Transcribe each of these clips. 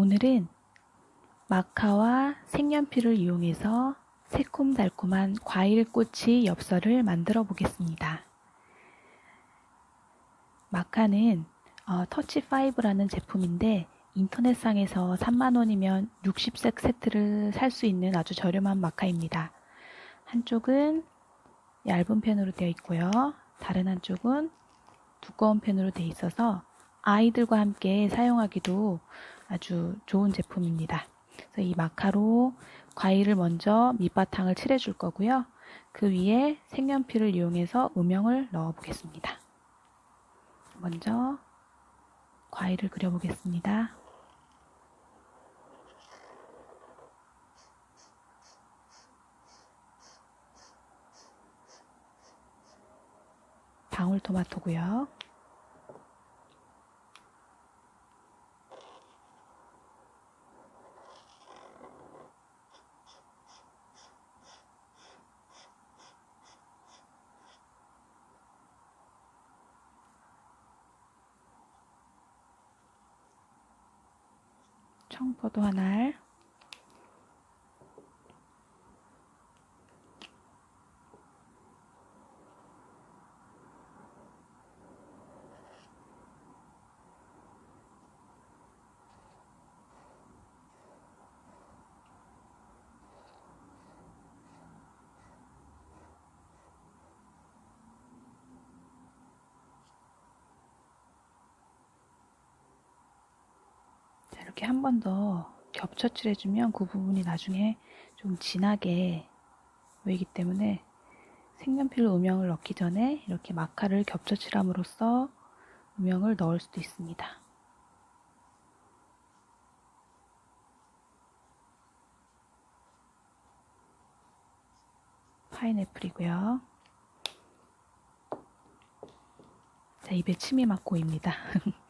오늘은 마카와 색연필을 이용해서 새콤달콤한 과일꼬치 엽서를 만들어 보겠습니다. 마카는 어, 터치5라는 제품인데 인터넷상에서 3만원이면 60색 세트를 살 수 있는 아주 저렴한 마카입니다. 한쪽은 얇은 펜으로 되어 있고요. 다른 한쪽은 두꺼운 펜으로 되어 있어서 아이들과 함께 사용하기도 아주 좋은 제품입니다. 그래서 이 마카로 과일을 먼저 밑바탕을 칠해 줄 거고요. 그 위에 색연필을 이용해서 음영을 넣어 보겠습니다. 먼저 과일을 그려 보겠습니다. 방울토마토고요. 청포도 한 알, 이렇게 한 번 더 겹쳐 칠 해주면 그 부분이 나중에 좀 진하게 보이기 때문에 색연필로 음영을 넣기 전에 이렇게 마카를 겹쳐 칠함으로써 음영을 넣을 수도 있습니다. 파인애플이고요. 자, 입에 침이 막 고입니다.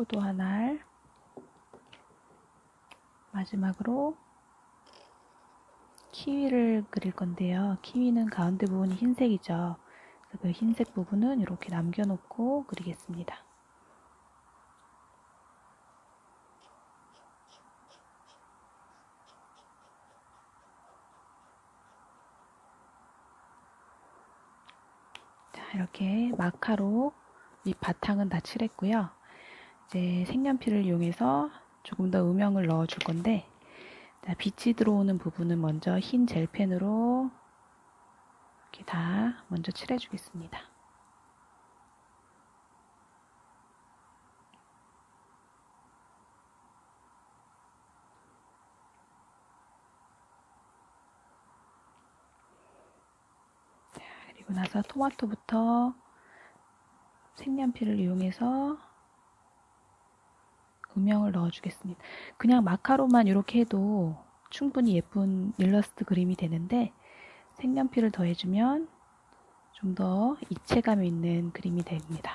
포도 한 알, 마지막으로 키위를 그릴 건데요. 키위는 가운데 부분이 흰색이죠. 그 흰색 부분은 이렇게 남겨놓고 그리겠습니다. 자, 이렇게 마카로 이 바탕은 다 칠했고요. 이제 색연필을 이용해서 조금 더 음영을 넣어 줄 건데 자, 빛이 들어오는 부분은 먼저 흰 젤펜으로 이렇게 다 먼저 칠해 주겠습니다. 자, 그리고 나서 토마토부터 색연필을 이용해서 음영을 넣어주겠습니다. 그냥 마카로만 이렇게 해도 충분히 예쁜 일러스트 그림이 되는데 색연필을 더해주면 좀 더 입체감 있는 그림이 됩니다.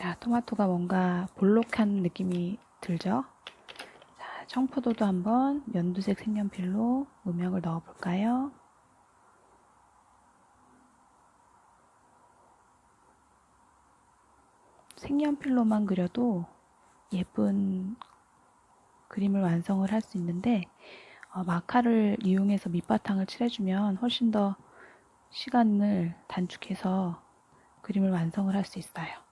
자, 토마토가 뭔가 볼록한 느낌이 들죠? 자, 청포도도 한번 연두색 색연필로 음영을 넣어 볼까요? 색연필로만 그려도 예쁜 그림을 완성을 할 수 있는데 어, 마카를 이용해서 밑바탕을 칠해주면 훨씬 더 시간을 단축해서 그림을 완성을 할 수 있어요.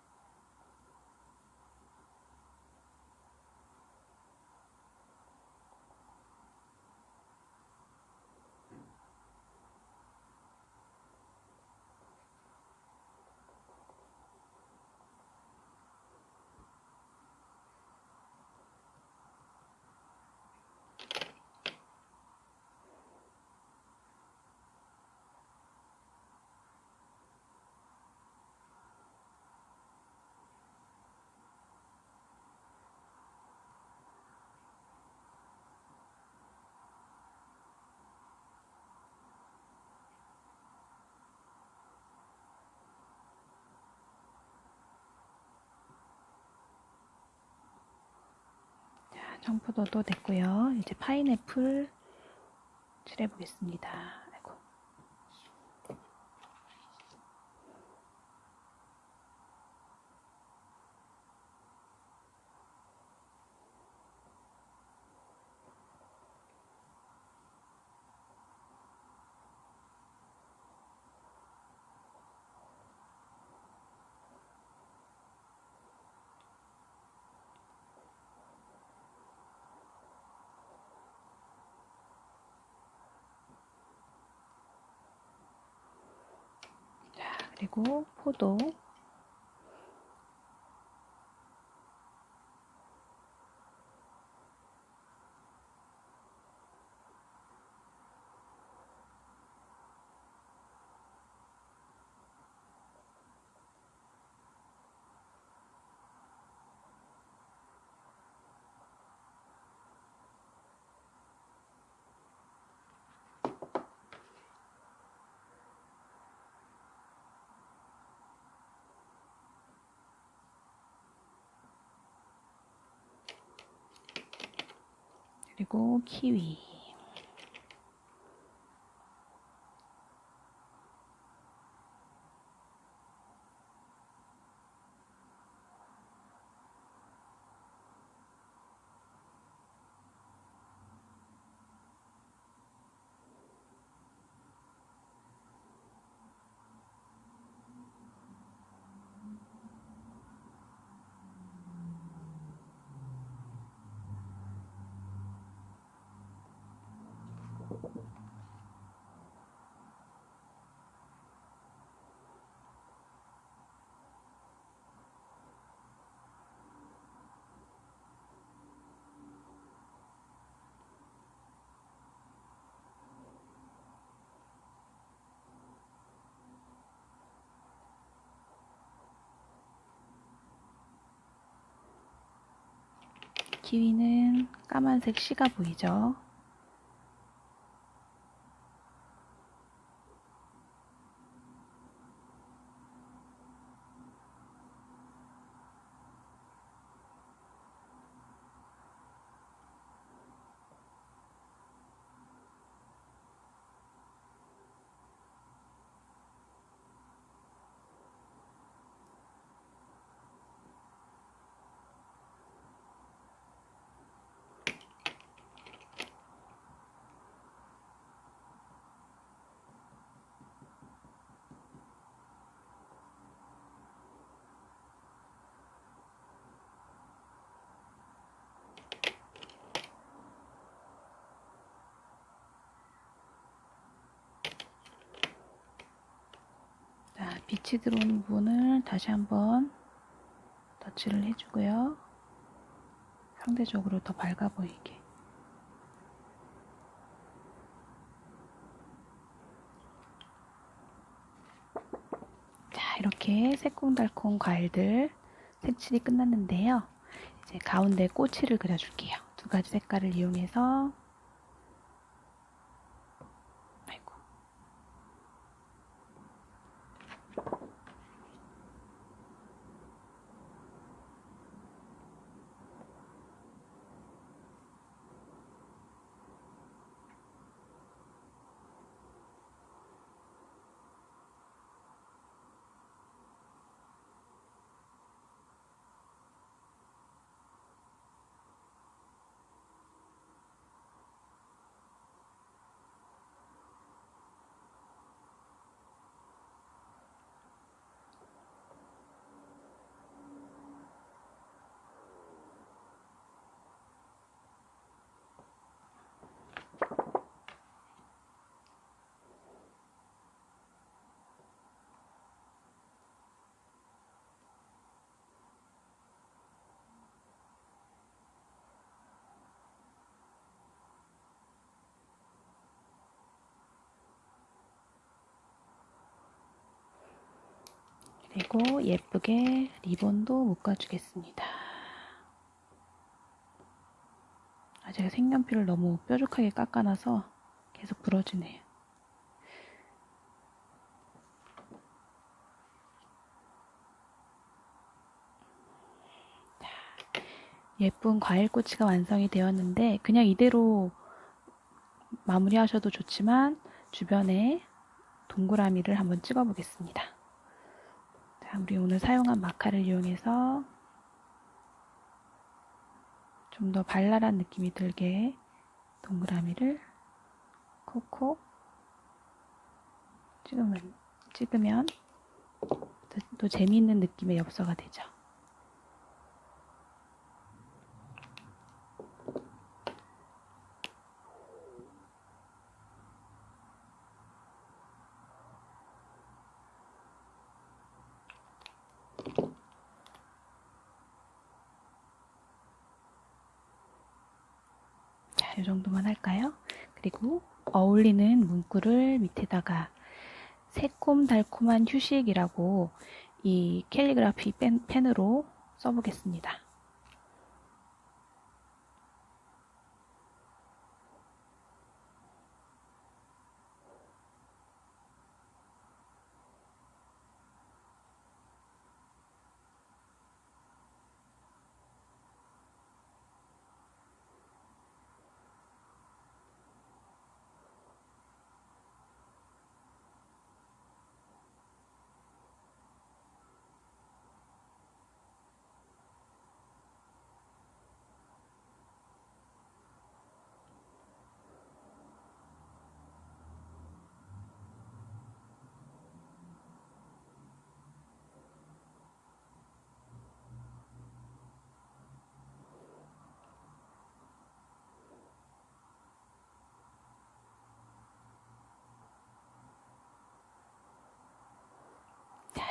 청포도도 됐고요. 이제 파인애플 칠해 보겠습니다. 그리고 포도. 그리고 키위. 키위는 까만색 씨가 보이죠? 자, 빛이 들어오는 부분을 다시 한번 터치를 해주고요. 상대적으로 더 밝아 보이게. 자, 이렇게 새콤달콤 과일들 색칠이 끝났는데요. 이제 가운데 꼬치를 그려줄게요. 두 가지 색깔을 이용해서 그리고 예쁘게 리본도 묶어주겠습니다. 아, 제가 색연필을 너무 뾰족하게 깎아놔서 계속 부러지네요. 자, 예쁜 과일꼬치가 완성이 되었는데 그냥 이대로 마무리하셔도 좋지만 주변에 동그라미를 한번 찍어 보겠습니다. 자, 우리 오늘 사용한 마카를 이용해서 좀 더 발랄한 느낌이 들게 동그라미를 콕콕 찍으면, 찍으면 또, 또 재미있는 느낌의 엽서가 되죠. 자, 이 정도만 할까요? 그리고 어울리는 문구를 밑에다가 새콤달콤한 휴식이라고 이 캘리그라피 펜, 펜으로 써보겠습니다.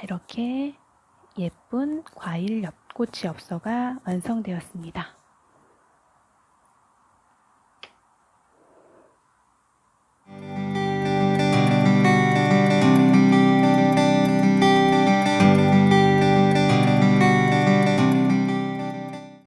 이렇게 예쁜 과일 엽꼬치 엽서가 완성되었습니다.